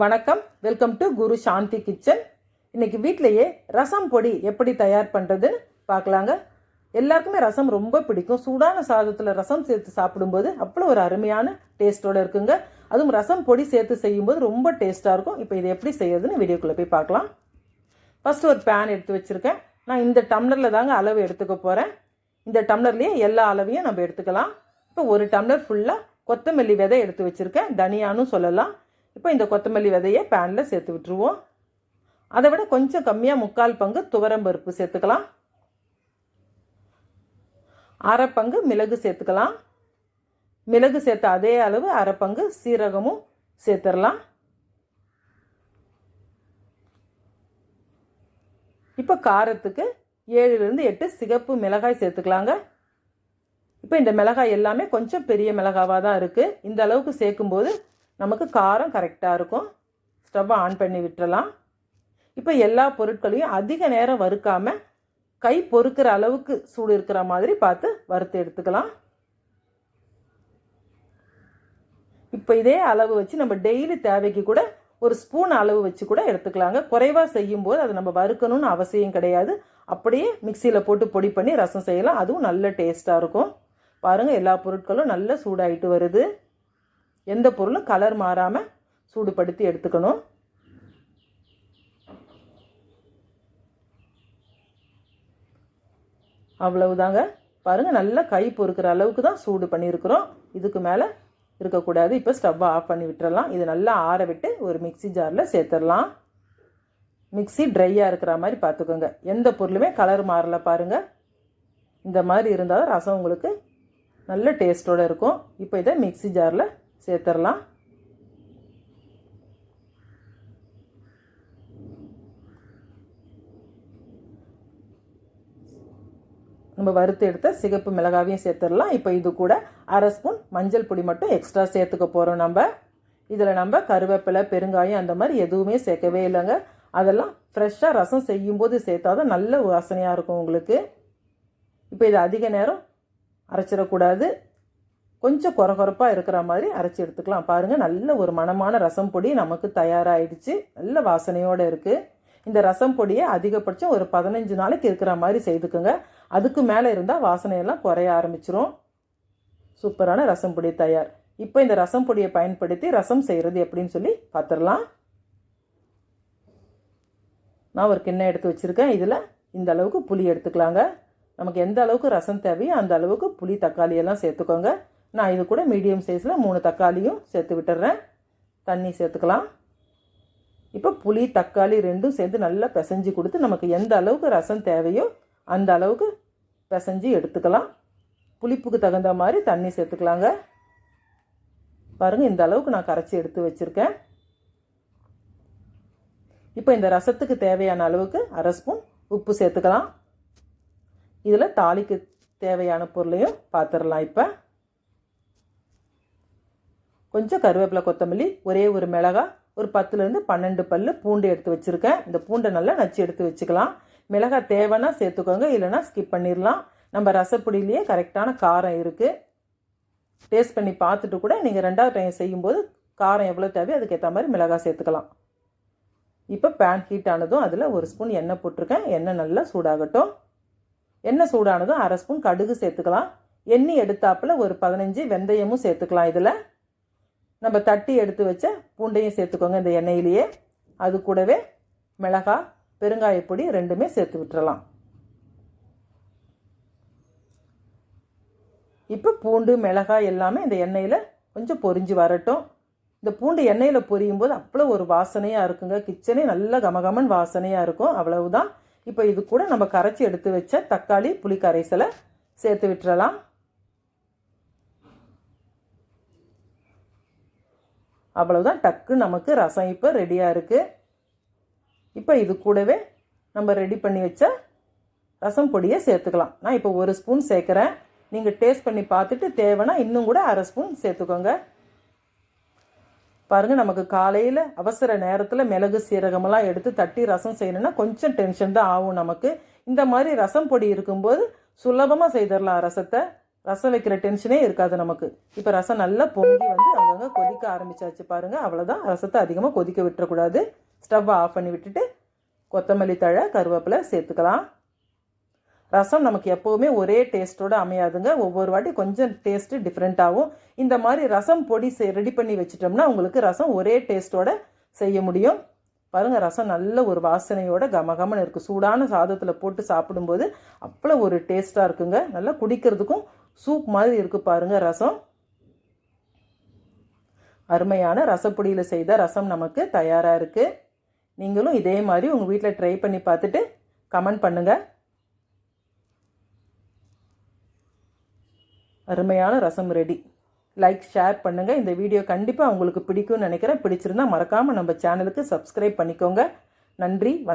வணக்கம். Welcome to Guru Shanti kitchen. இன்னைக்கு வீட்டிலேயே ரசம் பொடி எப்படி தயார் பண்ணுறதுன்னு பார்க்கலாங்க. எல்லாருக்குமே ரசம் ரொம்ப பிடிக்கும். சூடான சாதத்தில் ரசம் சேர்த்து சாப்பிடும்போது அவ்வளோ ஒரு அருமையான டேஸ்ட்டோடு இருக்குங்க. அதுவும் ரசம் பொடி சேர்த்து செய்யும்போது ரொம்ப டேஸ்ட்டாக இருக்கும். இப்போ இதை எப்படி செய்யறதுன்னு வீடியோக்குள்ளே போய் பார்க்கலாம். ஃபஸ்ட்டு ஒரு பேன் எடுத்து வச்சுருக்கேன். நான் இந்த டம்ளரில் தாங்க அளவு எடுத்துக்க போகிறேன் இந்த டம்ளர்லேயே எல்லா அளவையும் நம்ம எடுத்துக்கலாம். இப்போ ஒரு டம்ளர் ஃபுல்லாக கொத்தமல்லி விதை எடுத்து வச்சுருக்கேன். தனியானும் சொல்லலாம். இப்போ இந்த கொத்தமல்லி விதையை பேனில் சேர்த்து விட்டுருவோம். அதை விட கொஞ்சம் கம்மியாக முக்கால் பங்கு துவரம்பருப்பு சேர்த்துக்கலாம். அரை பங்கு மிளகு சேர்த்துக்கலாம். மிளகு சேர்த்த அதே அளவு அரை பங்கு சீரகமும் சேர்த்துடலாம். இப்போ காரத்துக்கு ஏழுலேருந்து எட்டு சிகப்பு மிளகாய் சேர்த்துக்கலாங்க. இப்போ இந்த மிளகாய் எல்லாமே கொஞ்சம் பெரிய மிளகாவாக தான் இருக்குது இந்த அளவுக்கு சேர்க்கும்போது நமக்கு காரம் கரெக்டாக இருக்கும். ஸ்டவ்வை ஆன் பண்ணி விட்டுறலாம். இப்போ எல்லா பொருட்களையும் அதிக நேரம் வறுக்காமல் கை பொறுக்கிற அளவுக்கு சூடு இருக்கிற மாதிரி பார்த்து வறுத்து எடுத்துக்கலாம். இப்போ இதே அளவு வச்சு நம்ம டெய்லி தேவைக்கு கூட ஒரு ஸ்பூன் அளவு வச்சு கூட எடுத்துக்கலாங்க. குறைவாக செய்யும்போது அதை நம்ம வறுக்கணும்னு அவசியம் கிடையாது. அப்படியே மிக்சியில் போட்டு பொடி பண்ணி ரசம் செய்யலாம். அதுவும் நல்ல டேஸ்ட்டாக இருக்கும். பாருங்கள் எல்லா பொருட்களும் நல்ல சூடாயிட்டு வருது. எந்த பொருளும் கலர் மாறாமல் சூடுபடுத்தி எடுத்துக்கணும். அவ்வளவுதாங்க. பாருங்கள் நல்லா கை பொறுக்கிற அளவுக்கு தான் சூடு பண்ணியிருக்கிறோம். இதுக்கு மேலே இருக்கக்கூடாது. இப்போ ஸ்டவ்வை ஆஃப் பண்ணி விட்டுறலாம். இது நல்லா ஆற விட்டு ஒரு மிக்சி ஜாரில் சேர்த்துடலாம். மிக்சி ட்ரையாக இருக்கிற மாதிரி பார்த்துக்கோங்க. எந்த பொருளுமே கலர் மாறல பாருங்கள் இந்த மாதிரி இருந்தால் ரசம் உங்களுக்கு நல்ல டேஸ்ட்டோடு இருக்கும். இப்போ இதை மிக்சி ஜாரில் சேர்த்துடலாம் நம்ம வறுத்து எடுத்த சிகப்பு மிளகாவையும் சேர்த்துடலாம் இப்போ இது கூட அரை ஸ்பூன் மஞ்சள் பொடி மட்டும் எக்ஸ்ட்ரா சேர்த்துக்க போகிறோம் நம்ம. இதில் நம்ம கருவேப்பிலை பெருங்காயம் அந்த மாதிரி எதுவுமே சேர்க்கவே இல்லைங்க. அதெல்லாம் ஃப்ரெஷ்ஷாக ரசம் செய்யும்போது சேர்த்தா தான் நல்ல வாசனையாக இருக்கும் உங்களுக்கு. இப்போ இது அதிக நேரம் அரைச்சிடக்கூடாது. கொஞ்சம் குறகுறப்பாக இருக்கிற மாதிரி அரைச்சி எடுத்துக்கலாம். பாருங்கள் நல்ல ஒரு மணமான ரசம் பொடி நமக்கு தயாராகிடுச்சு நல்ல வாசனையோடு இருக்குது இந்த ரசம் பொடியை அதிகபட்சம் ஒரு பதினஞ்சு நாளைக்கு இருக்கிற மாதிரி செய்துக்குங்க. அதுக்கு மேலே இருந்தால் வாசனையெல்லாம் குறைய ஆரம்பிச்சிரும். சூப்பரான ரசம் பொடி தயார். இப்போ இந்த ரசம் பொடியை பயன்படுத்தி ரசம் செய்கிறது எப்படின்னு சொல்லி பார்த்துடலாம் நான் ஒரு கிண்ணம் எடுத்து வச்சுருக்கேன். இதில் இந்த அளவுக்கு புளி எடுத்துக்கலாங்க. நமக்கு எந்த அளவுக்கு ரசம் தேவையோ அந்த அளவுக்கு புளி தக்காளி எல்லாம் சேர்த்துக்கோங்க. நான் இது கூட மீடியம் சைஸில் மூணு தக்காளியும் சேர்த்து விட்டுறேன். தண்ணி சேர்த்துக்கலாம். இப்போ புளி தக்காளி ரெண்டும் சேர்ந்து நல்லா பிசைஞ்சு கொடுத்து நமக்கு எந்த அளவுக்கு ரசம் தேவையோ அந்த அளவுக்கு பிசைஞ்சு எடுத்துக்கலாம். புளிப்புக்கு தகுந்த மாதிரி தண்ணி சேர்த்துக்கலாங்க. பாருங்கள் இந்த அளவுக்கு நான் கரைச்சி எடுத்து வச்சுருக்கேன். இப்போ இந்த ரசத்துக்கு தேவையான அளவுக்கு அரை ஸ்பூன் உப்பு சேர்த்துக்கலாம். இதில் தாளிக்கு தேவையான பொருளையும் பார்த்துடலாம் இப்போ. கொஞ்சம் கருவேப்பிலை கொத்தமல்லி ஒரே ஒரு மிளகா ஒரு பத்துலேருந்து பன்னெண்டு பல் பூண்டு எடுத்து வச்சுருக்கேன். இந்த பூண்டை நல்லா நச்சு எடுத்து வச்சுக்கலாம். மிளகாய் தேவைன்னா சேர்த்துக்கோங்க இல்லைனா ஸ்கிப் பண்ணிடலாம் நம்ம ரசப்பொடியிலேயே கரெக்டான காரம் இருக்குது டேஸ்ட் பண்ணி பார்த்துட்டு கூட நீங்கள் ரெண்டாவது டைம் செய்யும்போது காரம் எவ்வளோ தேவையோ அதுக்கேற்ற மாதிரி மிளகாய் சேர்த்துக்கலாம். இப்போ பேன் ஹீட் ஆனதும் அதில் ஒரு ஸ்பூன் எண்ணெய் போட்டிருக்கேன். எண்ணெய் நல்லா சூடாகட்டும். எண்ணெய் சூடானதும் அரை ஸ்பூன் கடுகு சேர்த்துக்கலாம். எண்ணெய் எடுத்தாப்பில் ஒரு பதினஞ்சு வெந்தயமும் சேர்த்துக்கலாம் இதில். நம்ம தட்டி எடுத்து வச்ச பூண்டையும் சேர்த்துக்கோங்க இந்த எண்ணெயிலேயே. அது கூடவே மிளகாய் பெருங்காயப்பொடி ரெண்டுமே சேர்த்து விட்டுறலாம். இப்போ பூண்டு மிளகாய் எல்லாமே இந்த எண்ணெயில் கொஞ்சம் பொரிஞ்சு வரட்டும். இந்த பூண்டு எண்ணெயில் பொரியும் போது அவ்வளோ ஒரு வாசனையாக இருக்குங்க. கிச்சனே நல்ல கமகமன் வாசனையாக இருக்கும். அவ்வளவுதான். இப்போ இது கூட நம்ம கரைச்சி எடுத்து வச்ச தக்காளி புளி கரைசலை சேர்த்து விட்டுறலாம். அவ்வளவுதான். டக்கு நமக்கு ரசம் இப்போ ரெடியாக இருக்குது இப்போ இது கூடவே நம்ம ரெடி பண்ணி வச்ச ரசம் பொடியை சேர்த்துக்கலாம். நான் இப்போ ஒரு ஸ்பூன் சேர்க்குறேன். நீங்கள் டேஸ்ட் பண்ணி பார்த்துட்டு தேவைன்னா இன்னும் கூட அரை ஸ்பூன் சேர்த்துக்கோங்க. பாருங்கள் நமக்கு காலையில் அவசர நேரத்தில் மிளகு சீரகமெல்லாம் எடுத்து தட்டி ரசம் செய்யணும்னா கொஞ்சம் டென்ஷன் தான் ஆகும் நமக்கு. இந்த மாதிரி ரசம் பொடி இருக்கும்போது சுலபமாக செய்திடலாம் ரசத்தை. ரசம் வைக்கிற டென்ஷனே இருக்காது நமக்கு. இப்போ ரசம் நல்லா பொங்கி வந்து அங்கங்கே கொதிக்க ஆரம்பிச்சாச்சு பாருங்கள் அவ்வளோதான் ரசத்தை அதிகமாக கொதிக்க விட்டுறக்கூடாது. ஸ்டவ்வை ஆஃப் பண்ணி விட்டுட்டு கொத்தமல்லி தழை கருவேப்பிலை சேர்த்துக்கலாம். ரசம் நமக்கு எப்போவுமே ஒரே டேஸ்ட்டோட அமையாதுங்க. ஒவ்வொரு வாட்டி கொஞ்சம் டேஸ்ட்டு டிஃப்ரெண்ட் ஆகும். இந்த மாதிரி ரசம் பொடி ரெடி பண்ணி வச்சிட்டோம்னா உங்களுக்கு ரசம் ஒரே டேஸ்ட்டோட செய்ய முடியும். பாருங்கள் ரசம் நல்ல ஒரு வாசனையோட கமகமன்னு இருக்குது சூடான சாதத்தில் போட்டு சாப்பிடும்போது அவ்வளோ ஒரு டேஸ்ட்டாக இருக்குங்க. நல்லா குடிக்கிறதுக்கும் சூப் மாதிரி இருக்குது பாருங்கள் ரசம். அருமையான ரசப்பொடியில் செய்த ரசம் நமக்கு தயாராக இருக்குது நீங்களும் இதே மாதிரி உங்கள் வீட்டில் ட்ரை பண்ணி பார்த்துட்டு கமெண்ட் பண்ணுங்கள் அருமையான ரசம் ரெடி. லைக் ஷேர் பண்ணுங்கள் இந்த வீடியோ கண்டிப்பாக உங்களுக்கு பிடிக்கும்னு நினைக்கிறேன். பிடிச்சிருந்தா மறக்காமல் நம்ம சேனலுக்கு சப்ஸ்கிரைப் பண்ணிக்கோங்க. நன்றி வணக்கம்.